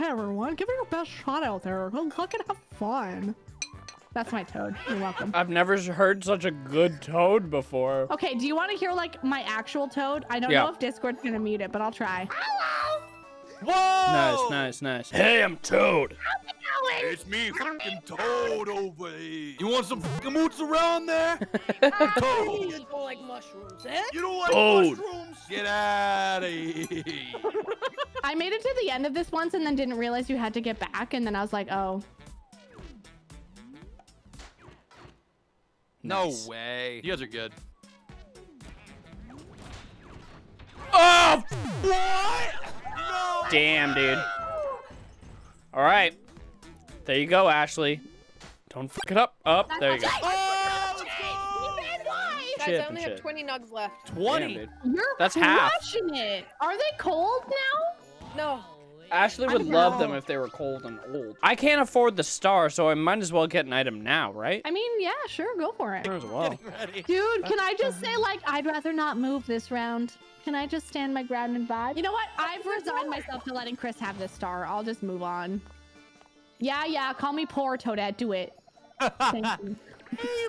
Hey everyone, give it your best shot out there. Go look and have fun. That's my toad. You're welcome. I've never heard such a good toad before. Okay, do you want to hear like my actual toad? I don't Yeah. know if Discord's gonna mute it, but I'll try. Whoa! Nice, nice, nice. Hey, I'm Toad. How's it going? It's me, fucking Toad over here. You want some fucking moots around there? Toad. You don't like mushrooms, eh? You don't like Toad. mushrooms? Get out of here. I made it to the end of this once and then didn't realize you had to get back, and then I was like, oh. No Nice. way. You guys are good. Oh, What? No. Damn, dude. All right. There you go, Ashley. Don't fuck it up. Up. there you go. Oh, let's go. Guys, I only have 20 nugs left. 20. Damn, dude. You're That's half. crushing it. Are they cold now? No. Ashley would love know. them if they were cold and old. I can't afford the star, so I might as well get an item now, right? I mean, yeah, sure, go for it. Sure as well. Dude, can I just say, like, I'd rather not move this round? Can I just stand my ground and vibe? You know what? I've resigned myself to letting Chris have this star. I'll just move on. Yeah, yeah, call me poor Toadette. Do it.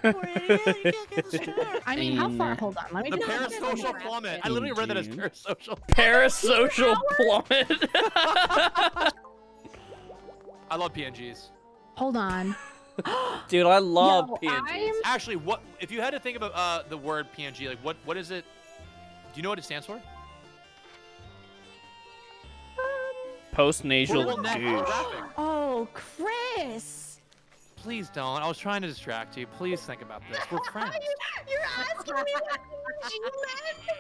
Thank you. I mean, how far? Hold on. Let me The just parasocial plummet. I literally read that as parasocial. Parasocial plummet. I love PNGs. Hold on. Dude, I love Yo, PNGs. I'm- Actually, what if you had to think about uh, the word PNG? Like, what what is it? Do you know what it stands for? Post-nasal douche. Oh, Chris. Please don't. I was trying to distract you. Please think about this. We're friends. You're asking me what PNG meant to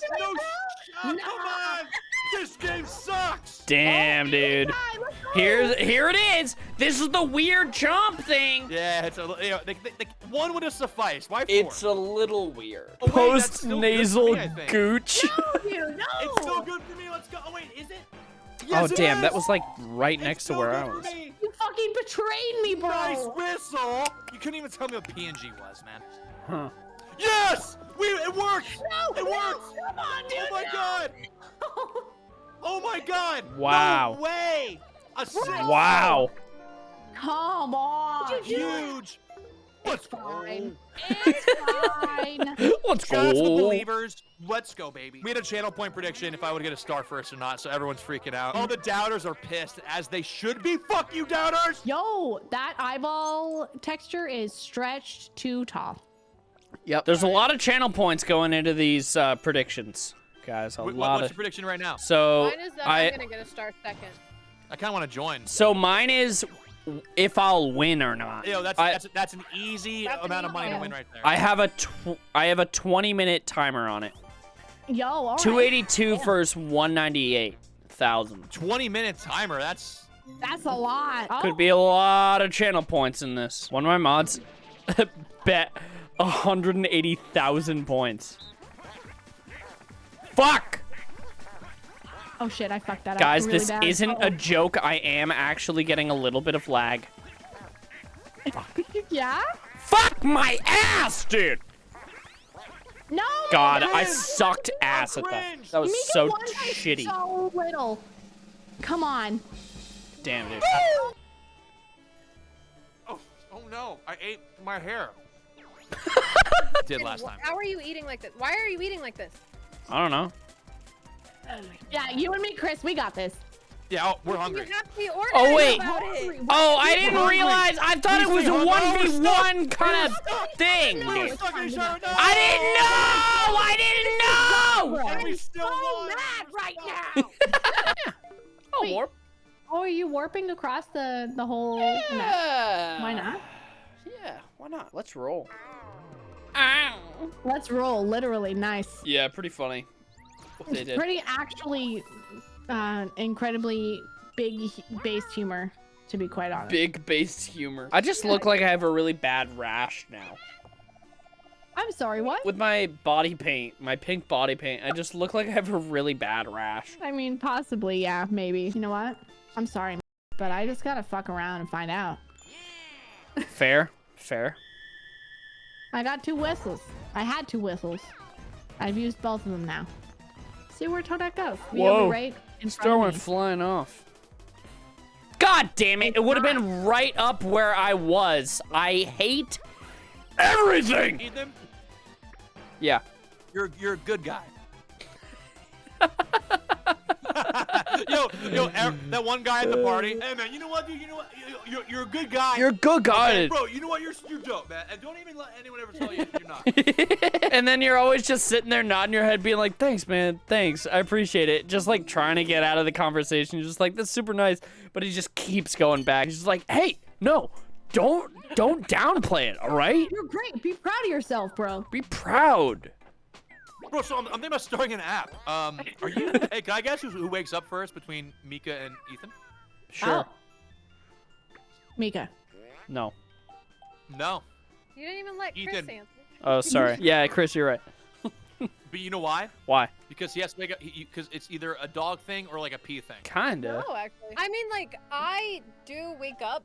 distract No, me. shut, come on! This game sucks! Damn, dude. Hi, let's go. Here's here it is. This is the weird jump thing. Yeah, it's a li- you know, they, they, they, one would have sufficed. Why four? It's a little weird. Oh, wait, that's still good for Post-nasal me, I think. gooch. You know. It's still good for me. Let's go. Oh wait, is it? Oh Yes, it damn, That was like right It's next to where I was. me. You fucking betrayed me, bro. Nice whistle. You couldn't even tell me what PNG was, man. Huh. Yes, we it worked. No, It no, works. Come on, oh dude. Oh my no. god. Oh my god. Wow. No way. A. Wow. Come on. Huge. Let's go. fine. It's fine. Let's Shout out the go. believers. Let's go, baby. We had a channel point prediction if I would get a star first or not, so everyone's freaking out. All the doubters are pissed, as they should be. Fuck you, doubters! Yo, that eyeball texture is stretched too tall. Yep. There's a lot of channel points going into these uh, predictions, guys. A Wh- what- lot what's of. your prediction right now? So Mine is that I. I'm gonna get a star second. I kind of want to join. So mine is if I'll win or not. Yo, that's I, that's that's an easy That's an amount of money to win right there. I have a tw- I have a 20 minute timer on it. Yo, all right. 282 versus 198,000. 20 minute timer. That's That's a lot. Oh, Could be a lot of channel points in this. One of my mods bet 180,000 points. Fuck! Oh shit, I fucked that Guys, up. really this bad. isn't Uh-oh. a joke. I am actually getting a little bit of lag. Fuck. Yeah? Fuck my ass, dude! No. God, I sucked ass at that. That was Make it so shitty. So little. Come on. Damn, dude. oh oh no! I ate my hair. Did last time. How are you eating like this? Why are you eating like this? I don't know. Yeah, you and me, Chris, we got this. Yeah, oh, we're hungry. You have to be Oh, wait. Oh, I didn't hungry. realize. I thought it was Please a stay hungry. No, 1v1 kind of thing, No, dude. it's Stuck in we're no! I didn't know! I didn't know! And we still won. mad right now. Oh, Wait. warp. Oh, are you warping across the the whole? No. Yeah. Why not? Yeah, why not? Let's roll. Let's roll. Literally, nice. Yeah, pretty funny. They did. Pretty actually, uh, incredibly big based humor, to be quite honest. Big based humor. I just look like I have a really bad rash now. I'm sorry. What? With my body paint, my pink body paint, I just look like I have a really bad rash. I mean, possibly, yeah, maybe. You know what? I'm sorry, but I just gotta fuck around and find out. Fair, fair. I got two whistles. I had two whistles. I've used both of them now. See where Toadette goes. Be able to Whoa. right in Star front went of me. flying off. God damn it. It would have been right up where I was. I hate everything. Ethan, Yeah. you're you're a good guy. yo, yo, er, that one guy at the party. Hey man, you know what, dude? You know what? You- You're, you're a good guy. You're a good guy. Hey, bro. You know what? You're you're dope, man. And don't even let anyone ever tell you you're not. and then you're always just sitting there nodding your head, being like, thanks, man. Thanks. I appreciate it. Just like trying to get out of the conversation. Just like, that's super nice. But he just keeps going back. He's just like, hey, no, don't, don't downplay it, all right? You're great. Be proud of yourself, bro. Be proud. Bro, so I'm, I'm thinking about starting an app. Um, are you? hey, can I guess who, who wakes up first between Mika and Ethan? Sure. Oh. Mika. No. No. You didn't even let Chris answer. Oh, sorry. Yeah, Chris, you're right. But you know why? Why? Because he has to make a because it's either a dog thing or like a pee thing. Kinda. No, actually. I mean, like, I do wake up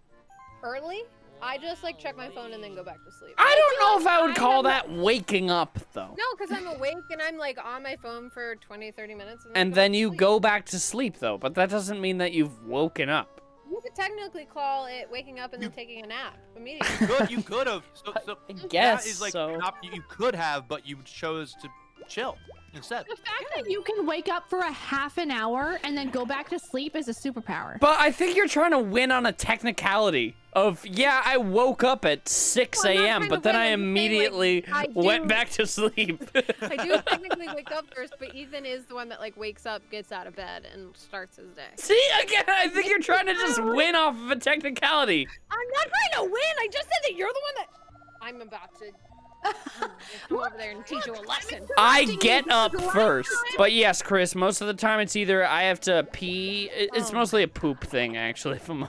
early. I just like check my phone and then go back to sleep. I don't know if I would I call have that waking up, though. No, because I'm awake and I'm like on my phone for 20, 30 minutes. And then, And then you sleep. go back to sleep, though. But that doesn't mean that you've woken up. You could technically call it waking up and then taking a nap immediately. You could, you could have. So, so I guess is like so. an op- you could have, but you chose to chill instead. The fact that you can wake up for a half an hour and then go back to sleep is a superpower. But I think you're trying to win on a technicality of, yeah, I woke up at 6 Well, I'm not a.m., trying but then I I'm like, immediately I went do- back to sleep. I do technically wake up first, but Ethan is the one that like wakes up, gets out of bed, and starts his day. See, again, I think you're trying to just win off of a technicality. I'm not trying to win. I just said that you're the one that. I'm about to come over there and teach you a lesson. I get up first. But yes, Chris, most of the time it's either I have to pee. It's Oh. mostly a poop thing, actually. If I'm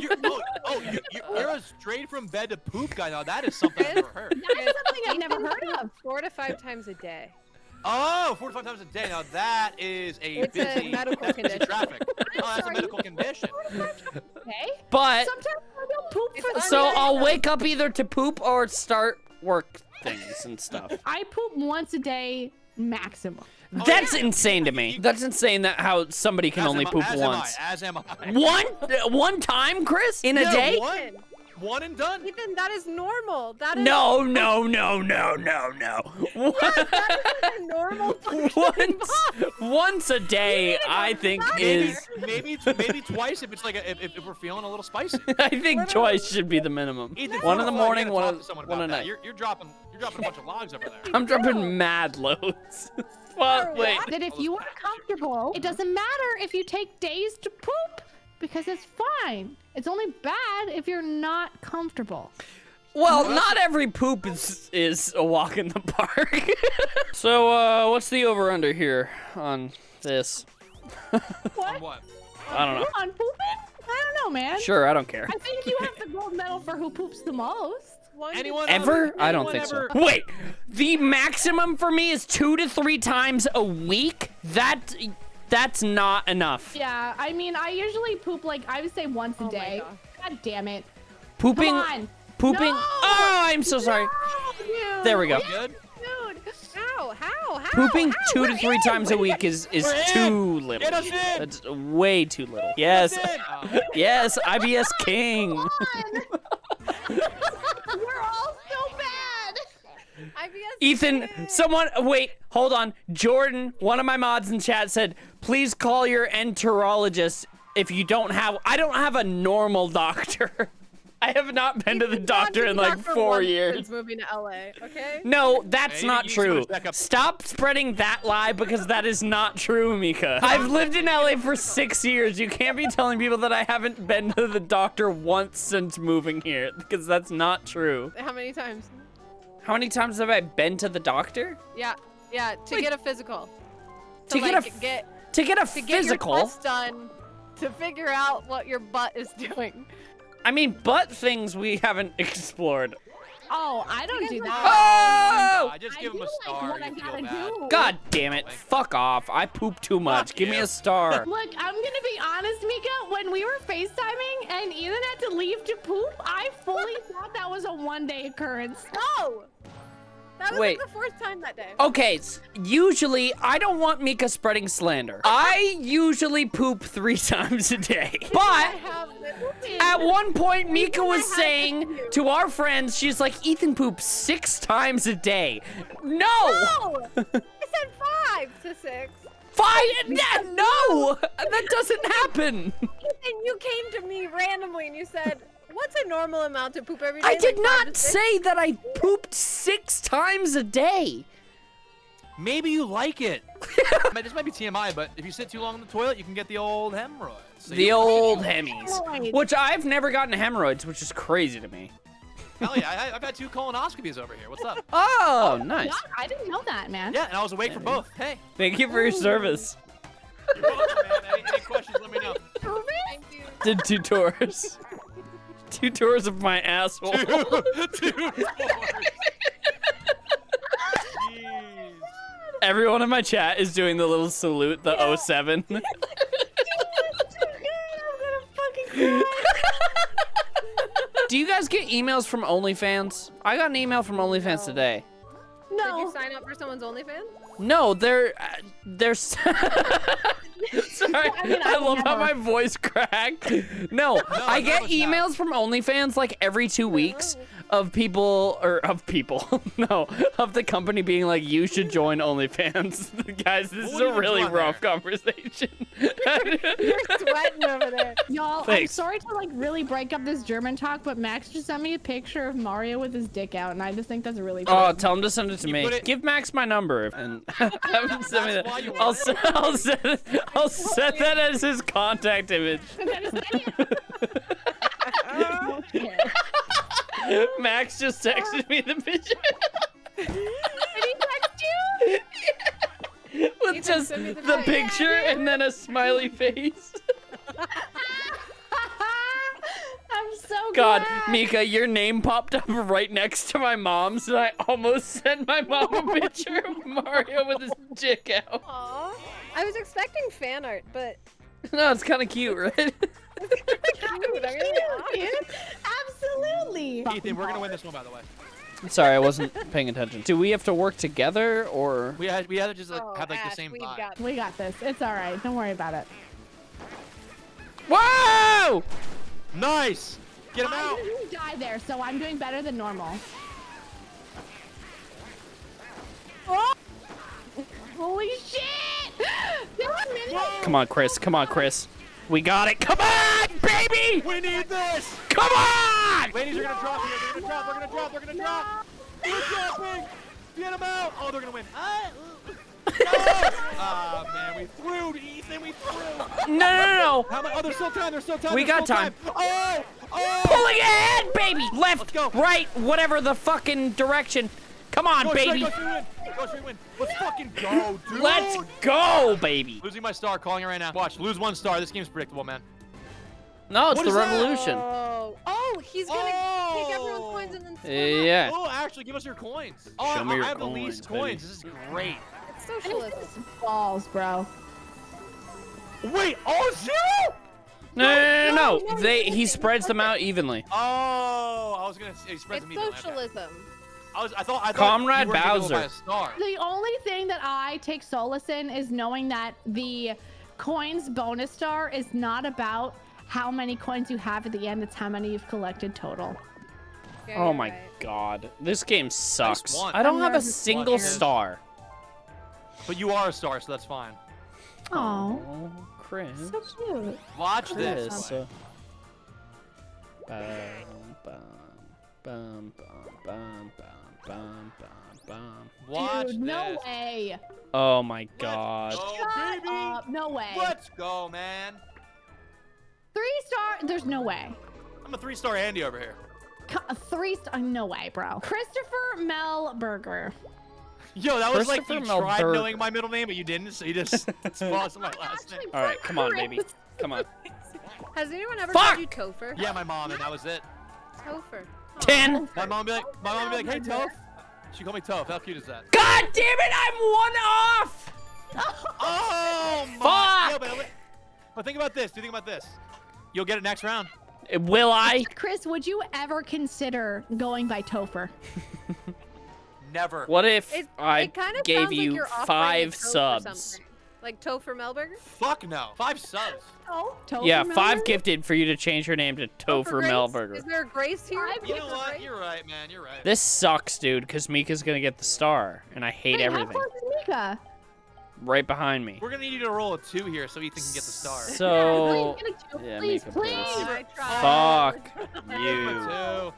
You're, oh, oh you, you, you're a straight from bed to poop guy. Now that is something I've never heard. That is something I've never heard of. Four to five times a day. Oh, four to five times a day. Now that is a It's a busy, medical busy condition. traffic. Oh, that's a medical condition. Okay. but Sometimes I don't poop for the so. I'll wake up either to poop or start work things and stuff. I poop once a day maximum. Oh, That's yeah. insane to me. That's insane that how somebody can As only am I- poop as once. Am I, as am I. One uh, one time, Chris, in a Yeah, day? One, one and done. Ethan, that is normal. That is No, no, no, no, no, no. that is a normal once, once a day, I think Maybe, is. maybe, maybe twice if it's like a, if, if we're feeling a little spicy. I think twice should be the minimum. Ethan, One in the morning, talk one, to someone one about at night. You're, you're dropping, you're dropping a bunch of logs over there. I'm dropping mad loads. well, wait. That if you are comfortable, it doesn't matter if you take days to poop because it's fine. It's only bad if you're not comfortable. Well, not every poop is is a walk in the park. so, uh, what's the over under here on this? On What? what? I don't know. On pooping? I don't know, man. Sure, I don't care. I think you have the gold medal for who poops the most. One to Anyone Ever? I don't anyone think so. Wait, the maximum for me is two to three times a week. That that's not enough. Yeah, I mean, I usually poop like I would say once a Oh my day. God. God damn it. Pooping, Come on. pooping. No! Oh, I'm so sorry. No. There we go. You good? Dude. How? How? How? Pooping How? two to We're three in. times a week is is We're in. too little. Get us in. That's way too little. Yes, That's it. Yes, IBS King. We're all so bad. IBS Ethan, someone, wait, hold on. Jordan, one of my mods in chat said, please call your enterologist if you don't have, I don't have a normal doctor. I have not been to the doctor in like four years. Since moving to LA, okay? No, that's Maybe not true. Stop spreading that lie because that is not true, Mika. I've lived in LA for six years. You can't be telling people that I haven't been to the doctor once since moving here because that's not true. How many times? How many times have I been to the doctor? Yeah, yeah. To Like- get a physical. To get a like, f- get To get a to get physical? your tests done to figure out what your butt is doing. I mean, butt things we haven't explored. Oh, I don't do that. Oh! I just I give him do a like star. what I gotta do. God damn it. Fuck off. I poop too much. Fuck Give me a star. Look, I'm gonna be honest, Mika. When we were FaceTiming and Ethan had to leave to poop, I fully thought that was a one-day occurrence. No, That was Wait. like the fourth time that day. Okay, usually I don't want Mika spreading slander. I usually poop three times a day. But at one point, Mika was saying to. our friends, she's like, Ethan poops six times a day. No! No! I said five to six. Five? No! That doesn't happen. And you came to me randomly and you said, What's a normal amount to poop every day? I did Like not say that I pooped six times a day. Maybe you like it. This might be TMI, but if you sit too long in the toilet, you can get the old hemorrhoids. So The old hemis. Hemorrhoids. Which I've never gotten hemorrhoids, which is crazy to me. Hell yeah, I, I've had two colonoscopies over here. What's up? Oh, nice. God, I didn't know that, man. Yeah, and I was awake for both. Hey. Thank you for your service. You're welcome, man. Any, any questions, let me know. Thank you. Did two tours. Two tours of my asshole. Two doors. Jeez. Everyone in my chat is doing the little salute, the 07. I'm gonna fucking Do you guys get emails from OnlyFans? I got an email from OnlyFans No. today. Did No. you sign up for someone's OnlyFans? No, they're uh, they're. S- Sorry, I mean, I, I love how my voice cracked. No, I get was not. emails from OnlyFans like every two weeks of people or of people, no, of the company being like, you should join OnlyFans. Guys, this is a really rough there? conversation. You're sweating over there. Y'all, I'm sorry to like really break up this German talk, but Max just sent me a picture of Mario with his dick out, and I just think that's really Oh, funny. tell him to send it to You me. it- Give Max my number and have him send me That's why that. I'll, want se- I'll, send, I'll set that as his contact image. Okay. Max just texted me the picture. Did he text you? With Ethan, just the the pic. picture and then a smiley face. I'm so God, glad. Mika, your name popped up right next to my mom's, and I almost sent my mom a picture of Mario with his dick out. Aw. I was expecting fan art, but No, it's kind of cute, right? cute. I'm gonna be Dude, Absolutely. Ethan, we're gonna win this one, by the way. I'm Sorry, I wasn't paying attention. Do we have to work together, or? We had we had to just like, Oh, have like Ash, the same we've vibe. got We got this. It's all right. Don't worry about it. Whoa! Nice. Get him I out. didn't die there, so I'm doing better than normal. Oh! Holy shit! There were many- Come on, Chris. Come on, Chris. We got it. Come on, baby! We need this. Come on! Ladies are gonna drop here. They're gonna drop. They're gonna drop. They're gonna drop. They're dropping. Get him out. Oh, they're gonna win. Ah, Ah, man, we threw, Ethan. We threw. No, no, no, no. How much? Oh, there's still time. There's still time. We got still time. Oh, oh. Pulling ahead, baby. Left, go. right, whatever the fucking direction. Come on, Go baby. Straight. Go straight win. Let's fucking go, dude. Let's go, baby. Losing my star, calling it right now. Watch, lose one star. This game's predictable, man. No, it's What the revolution. Oh, oh, he's gonna oh. take everyone's Oh. coins and then split up. Yeah. Oh, actually, give us your coins. Oh, Show I, me your I have the least coins, baby. coins. This is great. It's socialism. balls, bro. Wait, all zero? No, no, no, no, no, no. no, They he spreads them out evenly. Oh, I was gonna say he spreads It's them evenly. Okay. Socialism. I was, I thought, I thought Comrade you were gonna go Bowser. a star. The only thing that I take solace in is knowing that the coins bonus star is not about how many coins you have at the end, it's how many you've collected total. Yeah, Oh my right. god. This game sucks. one. I don't have a single one. star. But you are a star, so that's fine. Oh, Chris. so cute. Watch Chris. this. uh, Bum, bum, bum, bum, bum, bum, bum, bum. Watch Dude, no this. way. Oh my Let's god. go, Shut baby. up. No way. Let's go, man. Three star? There's no way. I'm a three-star Andy over here. Co- Three star? No way, bro. Christopher Mel Burger. Yo, that was like you Christopher tried Melberger. knowing my middle name, but you didn't, so you just lost my last name. All right, come on, baby. Come on. Has anyone ever Fuck! called you Topher? Yeah, my mom, and that was it. Topher. Ten. My mom would be like, my mom be like, hey, Toph. She called me Toph. How cute is that? God damn it! I'm one off. Oh my! Fuck! Yo, but, but think about this. Do you think about this? You'll get it next round. Uh, will I? Chris, would you ever consider going by Topher? Never. What if It, I it kind of gave you like five a toe for subs? Something. Like Topher Melberger? Fuck no. Five subs. Oh, Topher Yeah, five Melberger? gifted for you to change your name to oh, Topher Grace? Melberger. Is there a Grace here? Five You Is know what? Grace? You're right, man. You're right. This sucks, dude, because Mika's gonna get the star, and I hate Wait, how everything. close is Mika? Right behind me. We're gonna need you to roll a two here so Ethan can get the star. So, Please, get a two, yeah, please, Mika, please. please. Fuck you.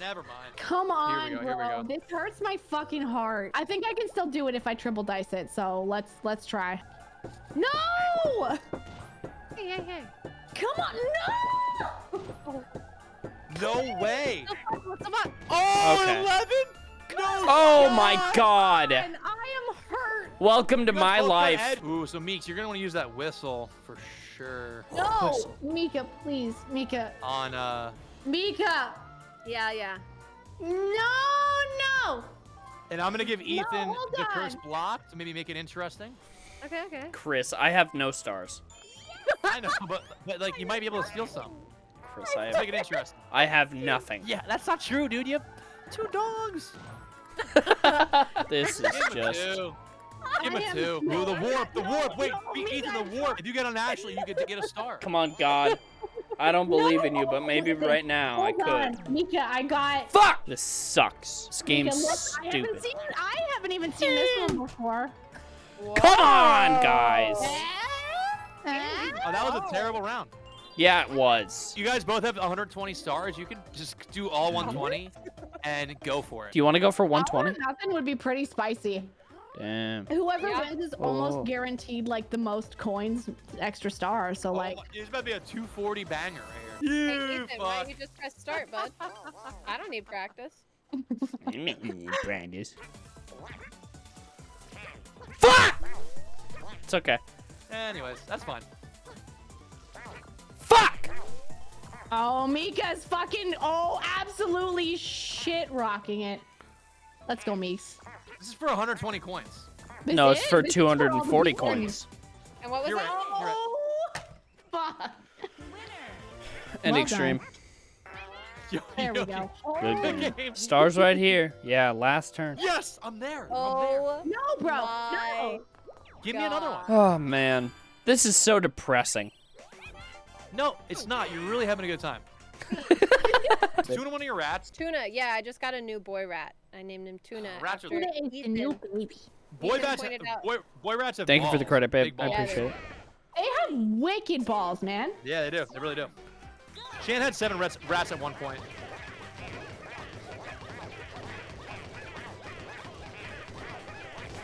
Never mind. Come on, Here we go, here we bro. go. This hurts my fucking heart. I think I can still do it if I triple dice it. So let's let's try. No! Hey, hey, hey. Come on, no! No way. What's the? Oh, Okay. 11? No. Oh my god. And I am hurt. Welcome to my life. Ooh, so Meeks, you're gonna want to use that whistle for sure. No, Mika, please, Mika, On uh, Mika. Yeah, yeah. No, no. and I'm gonna give Ethan hold the on. first block to maybe make it interesting. Okay, okay. Chris, I have no stars. I know, but, but like you might be able to steal some. Chris, I Let's make have, it. I have nothing. Yeah, that's not true, dude. You have two dogs. This is Give him just. two. Give him I a am two. Ooh, the warp, the warp. Wait, no, be- Mika, the warp. If you get on Ashley, you get to get a star. Come on, God. I don't believe in you, but maybe listen, right now I could. on, Mika, I got. Fuck! This sucks. This game's Mika, look, I haven't stupid. seen. I haven't even seen this one before. Come on, guys. Oh, that was a terrible round. Yeah, it was. You guys both have 120 stars. You could just do all 120 and go for it. Do you want to go for 120? Nothing would be pretty spicy. Damn. Whoever Yeah. wins is Oh. almost guaranteed like the most coins, extra stars. So oh, like, oh, it's about to be a 240 banger right Hey, here. Ethan, why don't you just press start, bud? I don't need practice. Brandis. Fuck! It's okay. Anyways, that's fine. Fuck! oh, Mika's fucking oh, absolutely shit rocking it. Let's go, Meeks. This is for 120 coins. This no, it's is- for this is all the 240 wins. coins. And what was You're that? right. Oh, fuck. And Well extreme. Yo, There we go. Good Oh, game. game. Stars right here. Yeah, last turn. Yes, I'm there. I'm oh, there. Oh, No, bro. my No. Give me another one. Oh, man. This is so depressing. No, it's not. You're really having a good time. Tuna one of your rats. Tuna. Yeah, I just got a new boy rat. I named him Tuna. Rats are Tuna is the new baby. Boy Ethan rats. Boy, boy rats have Thank you for the credit, babe. I balls. Yeah, appreciate it. They have wicked balls, man. Yeah, they do. They really do. Shan had seven rats, rats at one point.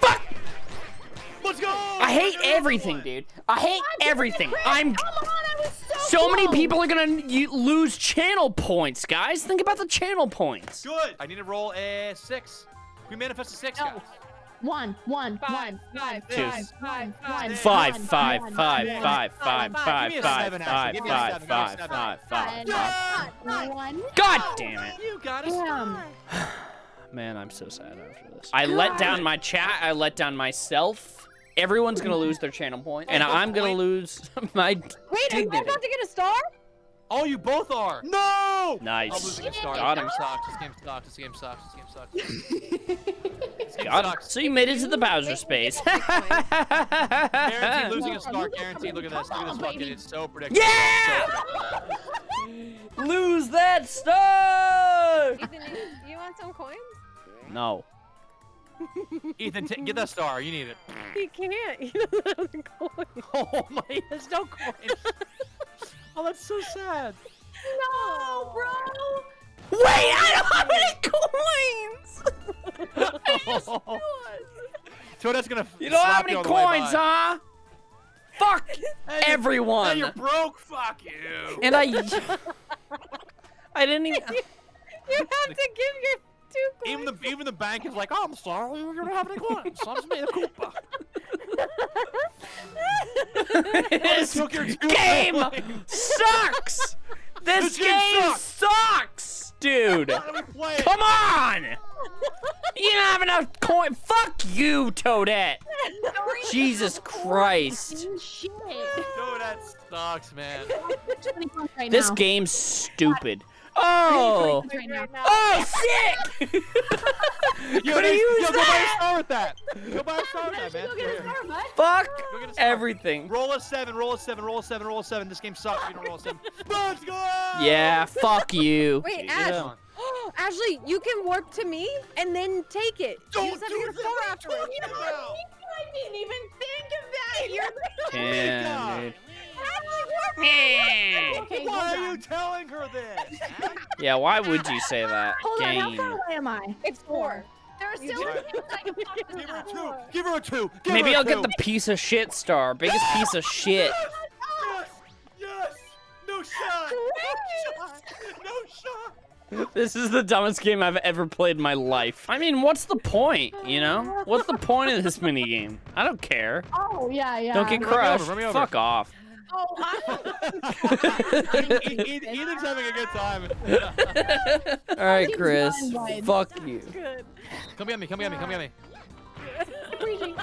Fuck! Let's go! I hate everything, dude. I hate everything. I'm. Come on, I was so So many people are gonna lose channel points, guys. Think about the channel points. Good. I need to roll a six. We manifest a six, No. guys. One, one, Five, one, five, Five, one, five, one, five, one, five, one, five, one, five, Give me a five, seven, five, actually. Give me a five, seven, give me a five, seven. five, five, one, five. one. God damn it. You got a Man, I'm so sad after this. I let down my chat. I let down myself. Everyone's gonna lose their channel point, and I'm gonna lose my Wait, am I about to get a star? Oh, you both are. No! I'm Nice. losing a star. Got This him. game sucks. This game sucks. This game sucks. This game sucks. Got him. So you made it to the Bowser space. Guaranteed losing a star. Guaranteed. Look at this. Look at this fucking. It's so predictable. Yeah! So predictable. Lose that star. Ethan, you, you want some coins? No. Ethan, t- get that star. You need it. He can't. He doesn't have the coins. Oh my, there's no coins. oh, that's so sad. No, bro. Wait, I don't have any coins. Toadette's gonna. You don't have any you on the way coins, huh? Fuck Hey, you- everyone. Hey, you're broke. Fuck you. And I, I didn't even. You have to give your two coins. Even the even the bank is like, oh, I'm sorry, we don't have any coins. So I just made a Koopa. This took your two game sucks. This, This game game sucks, dude. How do we play it? Come on. You don't have enough coin. Fuck you, Toadette. Jesus Christ. Shit. Dude, that sucks, man. This game's stupid. Oh! Right now. Oh, sick! Yo, Could have used yo, go buy a star with that. Go buy a star with that, man. go get a star, bud? Fuck Go get a star. everything. Roll a seven, roll a seven, roll a seven, roll a seven, roll a seven. This game sucks. if You don't roll a seven. Let's go! Yeah, fuck you. Wait, Yeah. Ash. Ashley, you can warp to me and then take it. Don't you just have do to get a that. star What are you afterwards. talking about? I didn't even think of that. You're Damn, dude. Okay. Why are you telling her this? Yeah, why would you say that? Hold on. How Game. far away am I? It's four. There are still Give her a two. Give her a two. Give Maybe her a I'll get the piece of shit star. Biggest piece of shit. Yes! Yes! No shot! No shot! No shot! This is the dumbest game I've ever played in my life. I mean, what's the point, you know? What's the point of this mini game? I don't care. Oh yeah, yeah. Don't get Run me over, crushed. run me over. Fuck off. Oh, I... Ethan's having a good time. All right, Chris. going, bud. Fuck you. Good. Come get me, come get me, come get me.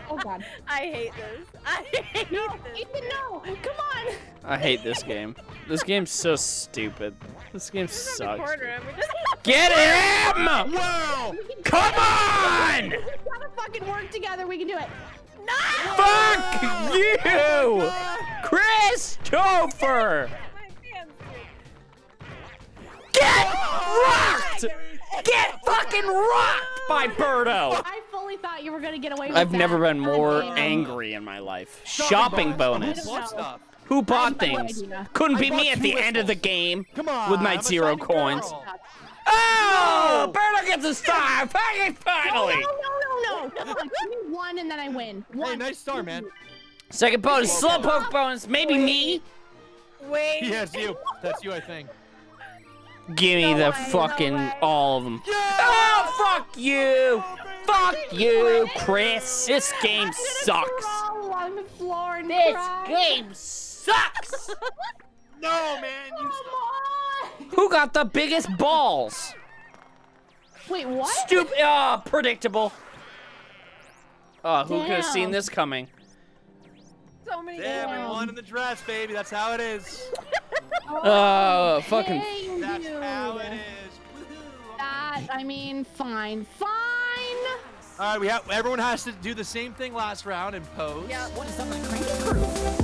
Oh god. I hate this. I hate No, this. Ethan, no. Come on. I hate this game. This game's so stupid. This game Around the sucks. corner just Get him! Wow! Come on! We gotta fucking work together. We can do it. Fuck you! Christopher! my hands. Get rocked! Get fucking rocked by Birdo! I fully thought you were gonna get away with I've that. never been more damn. angry in my life. Shopping bonus. What? Who bought I have no things? idea. Couldn't I be me at two the end of the game. Come on. With my I'm zero coins. girl. Oh! Birdo gets a star! Fucking No, finally! no, no, no, no. Give me one and then I win. One. Hey, nice star, man. Second bonus, slowpoke bonus, maybe me. Wait. Yes, you. That's you, I think. Give me No the way, fucking way. all of them. Yeah! Oh, fuck you! Fuck you, Chris. This game I'm sucks. crawl along the floor and This cry. game sucks. No, man. You Come on. Who got the biggest balls? Wait, what? Stupid. Oh, uh, predictable. Oh, who could have seen this coming? So many Damn, we won in the dress, baby. That's how it is. Oh, fucking. That's dude. how it is. That, I mean, fine, fine. All right, we have everyone has to do the same thing last round and pose. Yeah. What is up, my cranky crew?